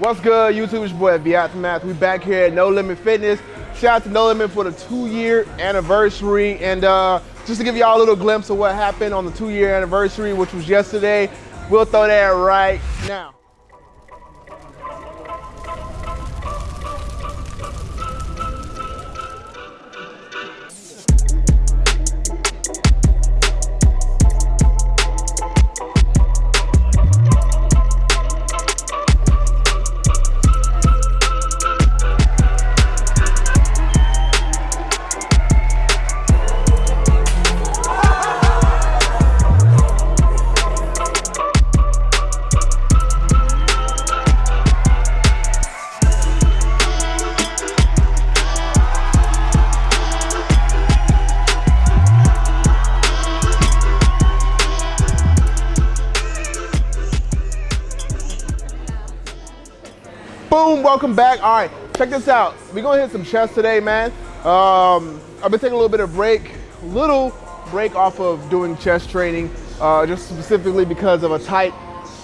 What's good, YouTube? It's your boy The. We back here at No Limit Fitness. Shout out to No Limit for the two-year anniversary, and uh, just to give y'all a little glimpse of what happened on the two-year anniversary, which was yesterday. We'll throw that right now. Welcome back. All right, check this out. We're gonna hit some chest today, man. Um, I've been taking a little bit of break, little break off of doing chest training, uh, just specifically because of a tight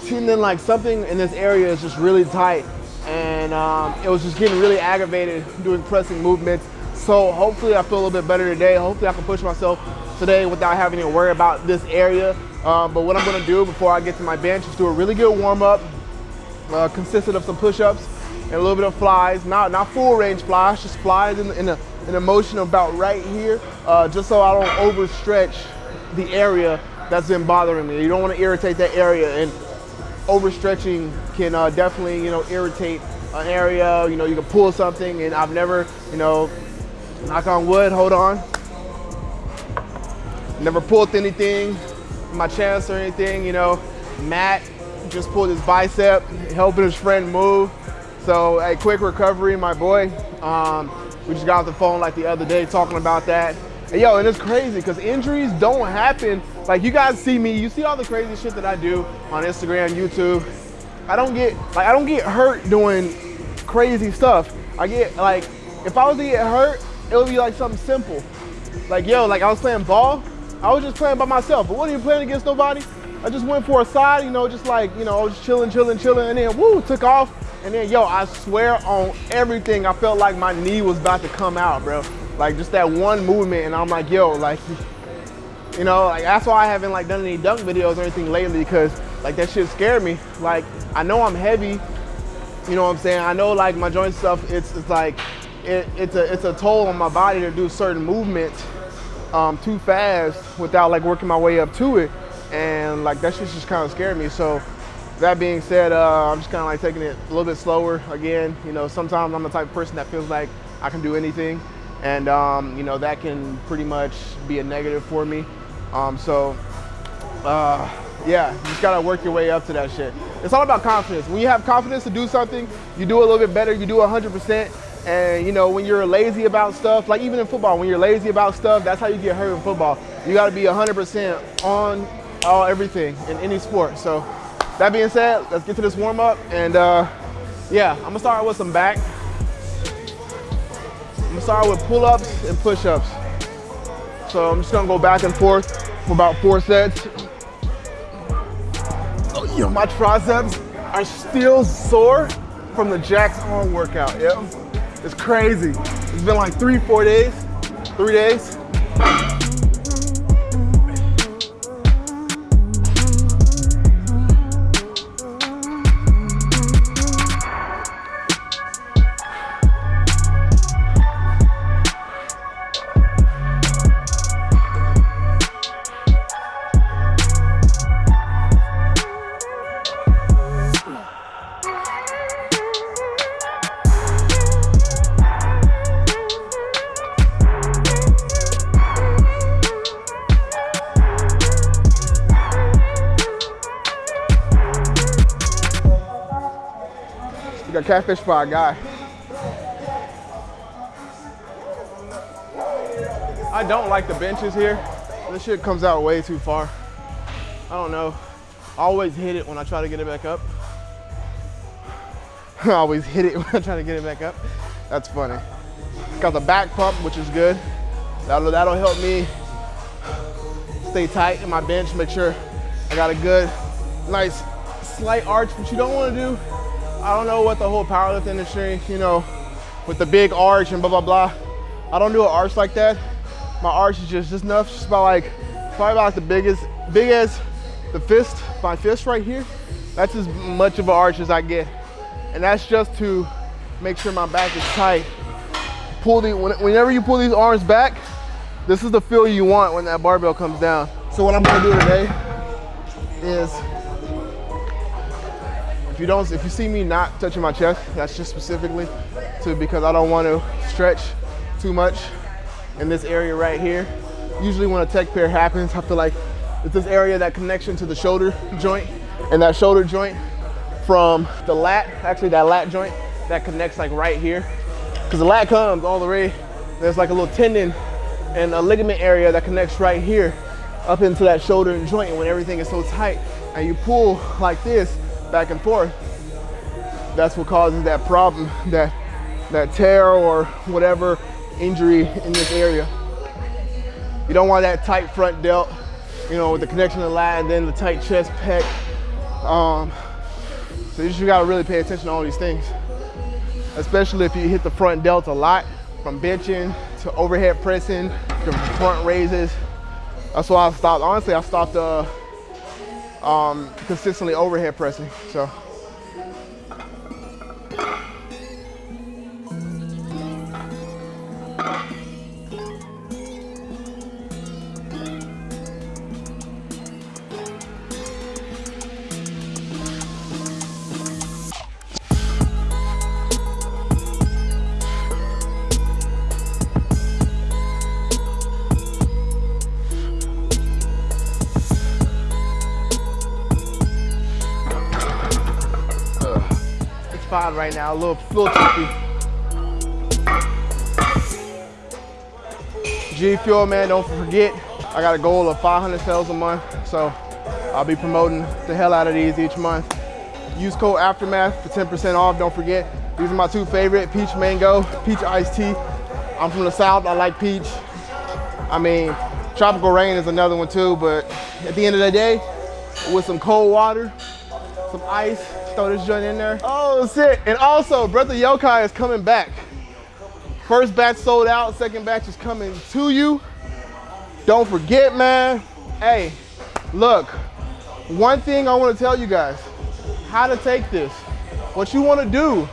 tendon, like something in this area is just really tight. And um, it was just getting really aggravated doing pressing movements. So hopefully I feel a little bit better today. Hopefully I can push myself today without having to worry about this area. Um, but what I'm gonna do before I get to my bench is do a really good warm up, uh, consistent of some push-ups, and a little bit of flies, not not full range flies, just flies in, in, a, in a motion about right here, uh, just so I don't overstretch the area that's been bothering me. You don't want to irritate that area, and overstretching can uh, definitely, you know, irritate an area. You know, you can pull something, and I've never, you know, knock on wood, hold on, never pulled anything my chest or anything. You know, Matt just pulled his bicep, helping his friend move. So a quick recovery, my boy. Um, we just got off the phone like the other day talking about that. And yo, and it's crazy because injuries don't happen. Like you guys see me, you see all the crazy shit that I do on Instagram, YouTube. I don't get like I don't get hurt doing crazy stuff. I get like if I was to get hurt, it would be like something simple. Like yo, like I was playing ball, I was just playing by myself. But what are you playing against nobody. I just went for a side, you know, just like, you know, I was chilling, chilling, chilling, and then woo, took off. And then, yo, I swear on everything, I felt like my knee was about to come out, bro. Like just that one movement, and I'm like, yo, like, you know, like that's why I haven't like done any dunk videos or anything lately, because like that shit scared me. Like I know I'm heavy, you know what I'm saying? I know like my joint stuff, it's it's like it, it's a it's a toll on my body to do certain movements um, too fast without like working my way up to it, and like that shit just kind of scared me. So that being said, uh, I'm just kind of like taking it a little bit slower again. You know, sometimes I'm the type of person that feels like I can do anything, and um, you know that can pretty much be a negative for me. Um, so uh, yeah, you just gotta work your way up to that shit. It's all about confidence. When you have confidence to do something, you do a little bit better. You do 100%. And you know, when you're lazy about stuff, like even in football, when you're lazy about stuff, that's how you get hurt in football. You gotta be 100% on all everything in any sport. So that being said, let's get to this warm up. And uh, yeah, I'm gonna start with some back. I'm gonna start with pull-ups and push-ups. So I'm just gonna go back and forth for about four sets. Oh, yo, my triceps are still sore from the Jax arm workout, yep. It's crazy. It's been like three, four days, three days. Got catfish our guy. I don't like the benches here. This shit comes out way too far. I don't know. I always hit it when I try to get it back up. I always hit it when I try to get it back up. That's funny. Got the back pump, which is good. That'll, that'll help me stay tight in my bench, make sure I got a good, nice slight arch. What you don't want to do I don't know what the whole powerlifting industry, you know, with the big arch and blah, blah, blah. I don't do an arch like that. My arch is just, just enough, just about like, probably about the biggest, big as the fist, my fist right here. That's as much of an arch as I get. And that's just to make sure my back is tight. Pull the, whenever you pull these arms back, this is the feel you want when that barbell comes down. So what I'm gonna do today is, if you don't, if you see me not touching my chest, that's just specifically to because I don't want to stretch too much in this area right here. Usually when a pec tear happens, I feel like it's this area, that connection to the shoulder joint and that shoulder joint from the lat, actually that lat joint that connects like right here. Cause the lat comes all the way, there's like a little tendon and a ligament area that connects right here up into that shoulder joint And when everything is so tight and you pull like this back and forth, that's what causes that problem, that, that tear or whatever injury in this area. You don't want that tight front delt, you know, with the connection to the lat and then the tight chest pec. Um, so you just gotta really pay attention to all these things, especially if you hit the front delt a lot from benching to overhead pressing to front raises. That's why I stopped. Honestly, I stopped uh, um, consistently overhead pressing. So. Right now, a little, little tricky. G Fuel, man, don't forget, I got a goal of 500 sales a month, so I'll be promoting the hell out of these each month. Use code Aftermath for 10% off, don't forget. These are my two favorite, peach mango, peach iced tea. I'm from the South, I like peach. I mean, tropical rain is another one too, but at the end of the day, with some cold water, some ice, throw this joint in there. Oh shit, and also Brother Yokai is coming back. First batch sold out, second batch is coming to you. Don't forget, man. Hey, look, one thing I wanna tell you guys, how to take this. What you wanna do,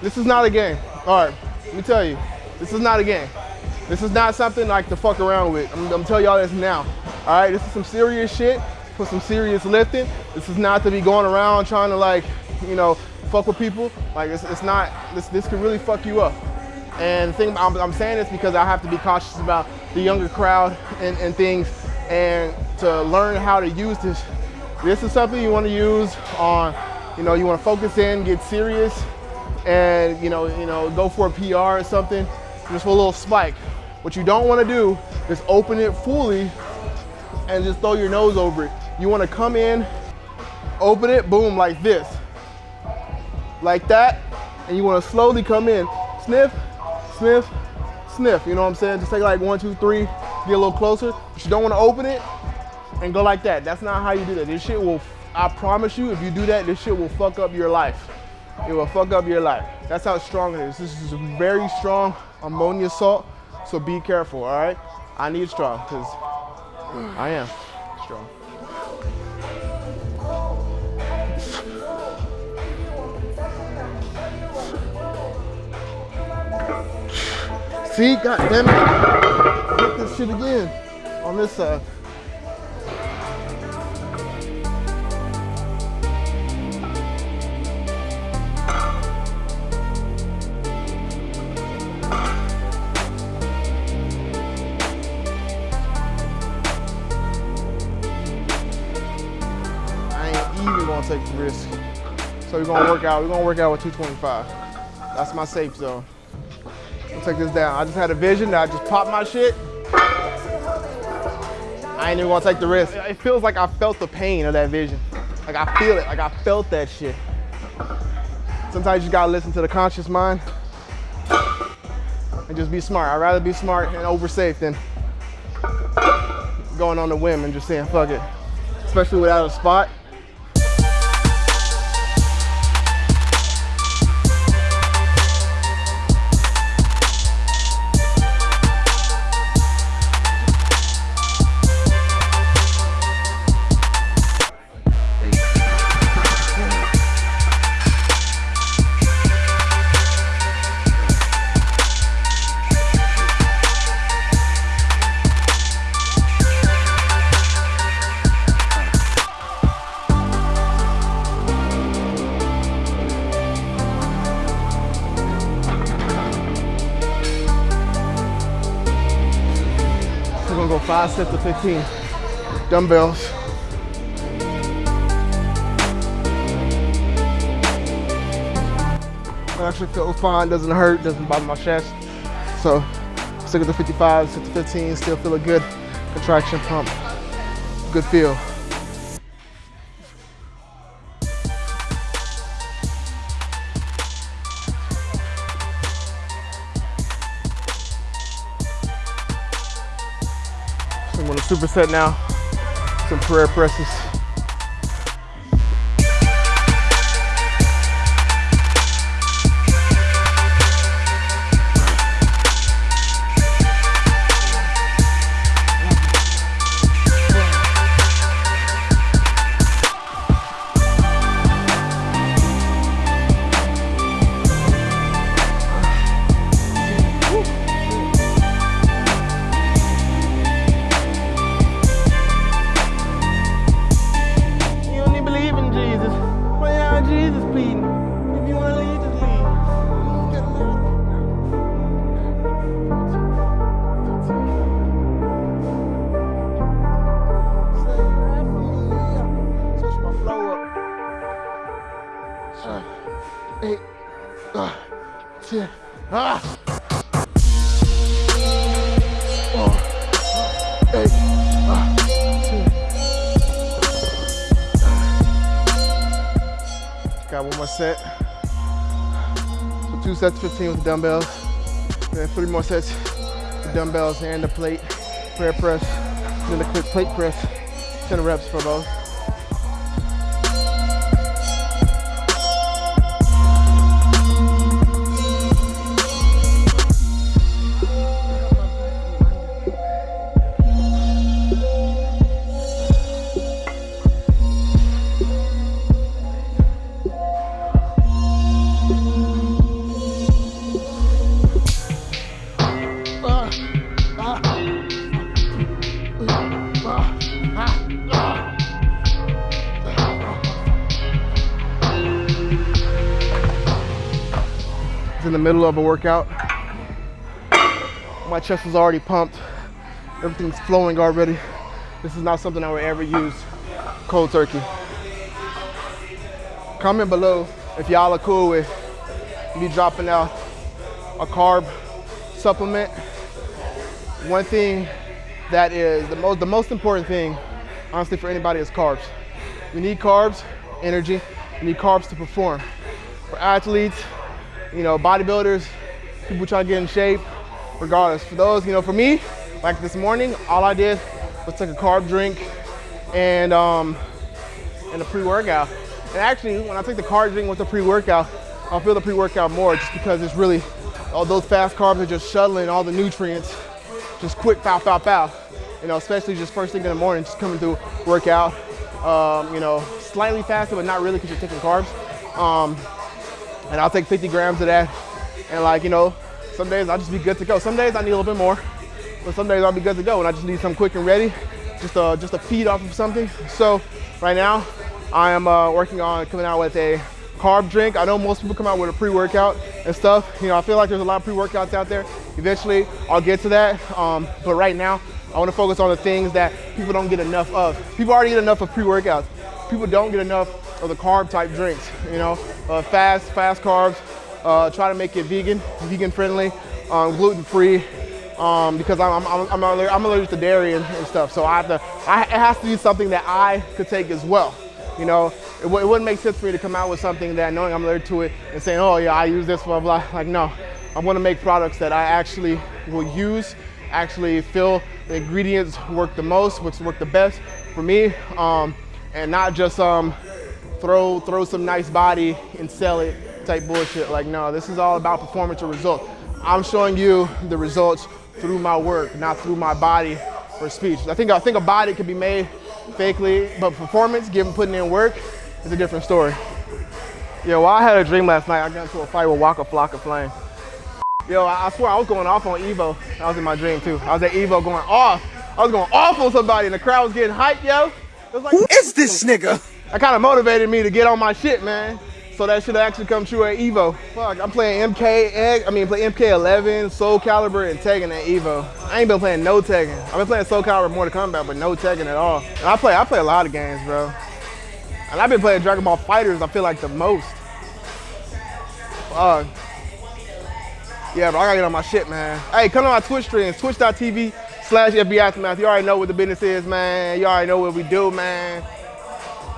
this is not a game. All right, let me tell you, this is not a game. This is not something like to fuck around with. I'm, I'm telling y'all this now. All right, this is some serious shit for some serious lifting. This is not to be going around trying to like, you know, fuck with people. Like it's, it's not, this, this could really fuck you up. And the thing, I'm, I'm saying this because I have to be cautious about the younger crowd and, and things and to learn how to use this. This is something you want to use on, you know, you want to focus in, get serious, and you know, you know, go for a PR or something, just for a little spike. What you don't want to do is open it fully and just throw your nose over it. You wanna come in, open it, boom, like this. Like that, and you wanna slowly come in. Sniff, sniff, sniff. You know what I'm saying? Just take like one, two, three, get a little closer. But you don't wanna open it and go like that. That's not how you do that. This shit will, I promise you, if you do that, this shit will fuck up your life. It will fuck up your life. That's how strong it is. This is a very strong ammonia salt, so be careful, all right? I need strong, because I am strong. See, god damn it. Hit this shit again on this side. I ain't even gonna take the risk. So we're gonna work out, we're gonna work out with 225. That's my safe zone. Let's take this down. I just had a vision that I just popped my shit. I ain't even gonna take the risk. It feels like I felt the pain of that vision. Like I feel it, like I felt that shit. Sometimes you gotta listen to the conscious mind and just be smart. I'd rather be smart and over safe than going on the whim and just saying fuck it. Especially without a spot. Five sets of 15 dumbbells. It actually feels fine, doesn't hurt, doesn't bother my chest. So stick with the 55, stick to 15, still feel a good contraction pump. Good feel. Superset now, some prayer presses. Ah! Oh, eight, ah. Got one more set. So two sets, 15 with the dumbbells. Then three more sets the dumbbells and the plate, prayer press, then the quick plate press, 10 reps for both. Middle of a workout. My chest is already pumped. Everything's flowing already. This is not something I would ever use cold turkey. Comment below if y'all are cool with me dropping out a carb supplement. One thing that is the most the most important thing, honestly, for anybody is carbs. We need carbs, energy. We need carbs to perform. For athletes, you know, bodybuilders, people trying to get in shape, regardless. For those, you know, for me, like this morning, all I did was take a carb drink and um, and a pre-workout. And actually, when I take the carb drink with the pre-workout, I'll feel the pre-workout more just because it's really, all those fast carbs are just shuttling all the nutrients, just quick, foul, foul, foul. You know, especially just first thing in the morning, just coming through workout. Um, you know, slightly faster, but not really because you're taking carbs. Um, and I'll take 50 grams of that. And like, you know, some days I'll just be good to go. Some days I need a little bit more, but some days I'll be good to go and I just need something quick and ready, just a, just a feed off of something. So right now I am uh, working on coming out with a carb drink. I know most people come out with a pre-workout and stuff. You know, I feel like there's a lot of pre-workouts out there. Eventually I'll get to that. Um, but right now I wanna focus on the things that people don't get enough of. People already get enough of pre-workouts. People don't get enough of the carb type drinks, you know, uh, fast, fast carbs. Uh, try to make it vegan, vegan friendly, um, gluten free, um, because I'm, I'm, I'm, allergic, I'm allergic to dairy and, and stuff. So I have to, I, it has to be something that I could take as well. You know, it, it wouldn't make sense for me to come out with something that knowing I'm allergic to it and saying, oh yeah, I use this, blah, blah. Like, no, I want to make products that I actually will use, actually feel the ingredients work the most, which work the best for me, um, and not just um, throw, throw some nice body and sell it type bullshit. Like, no, this is all about performance or result. I'm showing you the results through my work, not through my body or speech. I think I think a body can be made fakely, but performance, given putting in work, is a different story. Yo, well, I had a dream last night. I got into a fight with Waka Flocka Flame. Yo, I, I swear I was going off on Evo. That was in my dream too. I was at Evo going off. I was going off on somebody, and the crowd was getting hyped, yo. It was like, Who is this nigga? That kind of motivated me to get on my shit, man. so that should actually come true at Evo. Fuck, I'm playing MK, I mean, play MK11, Soul Calibur, and Tekken at Evo. I ain't been playing no Tekken. I've been playing Soul Calibur, Mortal Kombat, but no Tekken at all. And I play, I play a lot of games, bro. And I've been playing Dragon Ball FighterZ. I feel like the most. Fuck. Yeah, but I gotta get on my shit, man. Hey, come to my Twitch streams, twitch.tv slash FB Aftermath. You already know what the business is, man. You already know what we do, man.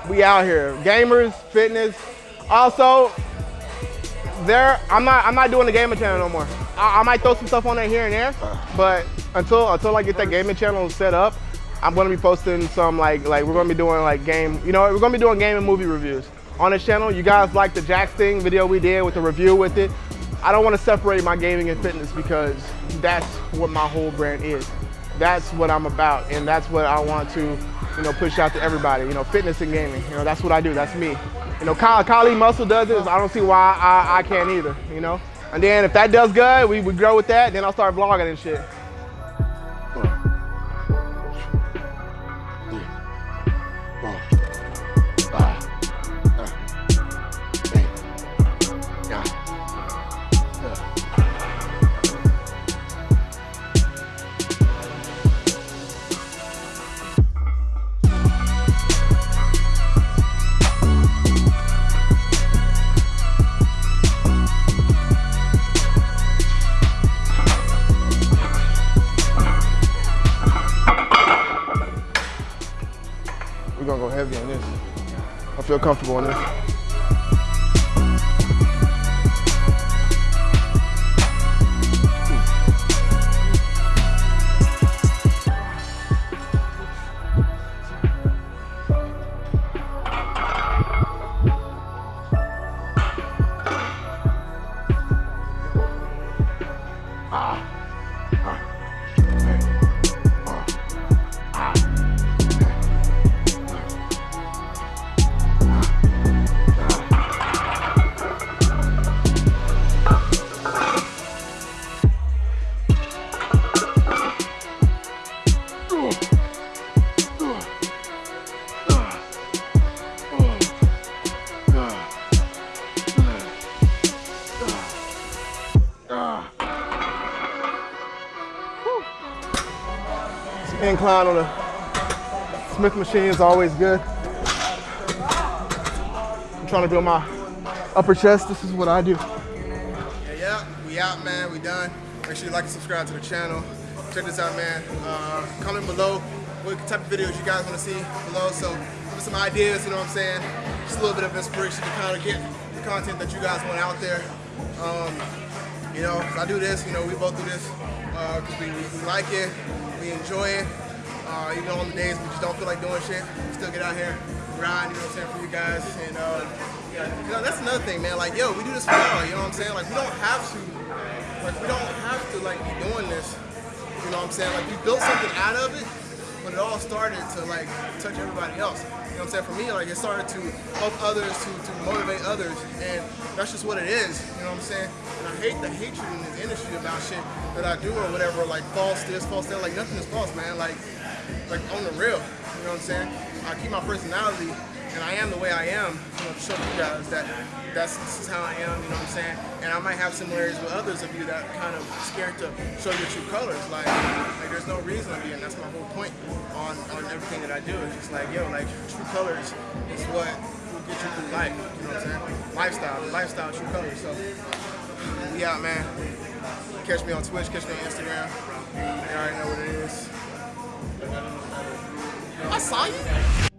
We out here. Gamers, fitness. Also, there, I'm not I'm not doing the gaming channel no more. I, I might throw some stuff on there here and there, but until until I get that gaming channel set up, I'm gonna be posting some like like we're gonna be doing like game, you know, we're gonna be doing game and movie reviews on this channel. You guys like the Jax thing video we did with the review with it. I don't want to separate my gaming and fitness because that's what my whole brand is. That's what I'm about, and that's what I want to, you know, push out to everybody. You know, fitness and gaming. You know, that's what I do. That's me. You know, Kali Muscle does it. I don't see why I, I can't either. You know, and then if that does good, we, we grow with that. Then I'll start vlogging and shit. Feel comfortable in incline on the Smith machine is always good. I'm trying to build my upper chest. This is what I do. Yeah, yeah, we out, man. We done. Make sure you like and subscribe to the channel. Check this out, man. Uh, comment below what type of videos you guys want to see below. So give me some ideas, you know what I'm saying? Just a little bit of inspiration to kind of get the content that you guys want out there. Um, you know, I do this, you know, we both do this because uh, we, we, like it, we enjoy it. Uh, even on the days we just don't feel like doing shit, we still get out here, grind, you know what I'm saying, for you guys. And uh, yeah, you know, that's another thing, man. Like, yo, we do this for y'all, you know what I'm saying? Like, we don't have to, like, we don't have to, like, be doing this, you know what I'm saying? Like, we built something out of it, but it all started to, like, touch everybody else. You know what I'm saying? For me, like, it started to help others, to, to motivate others, and that's just what it is, you know what I'm saying? And I hate the hatred in this industry about shit that I do or whatever, like false this, false that, like nothing is false, man. Like, like on the real, you know what I'm saying? I keep my personality and I am the way I am, you know, show you guys that that's this is how I am, you know what I'm saying? And I might have similarities with others of you that kind of scared to show your true colors. Like, like there's no reason to be, and that's my whole point on, on everything that I do. It's just like, yo, like true colors is what will get you through life, you know what I'm saying? Lifestyle, lifestyle, true colors. So we out, man. Catch me on Twitch, catch me on Instagram. You already know what it is. I saw you.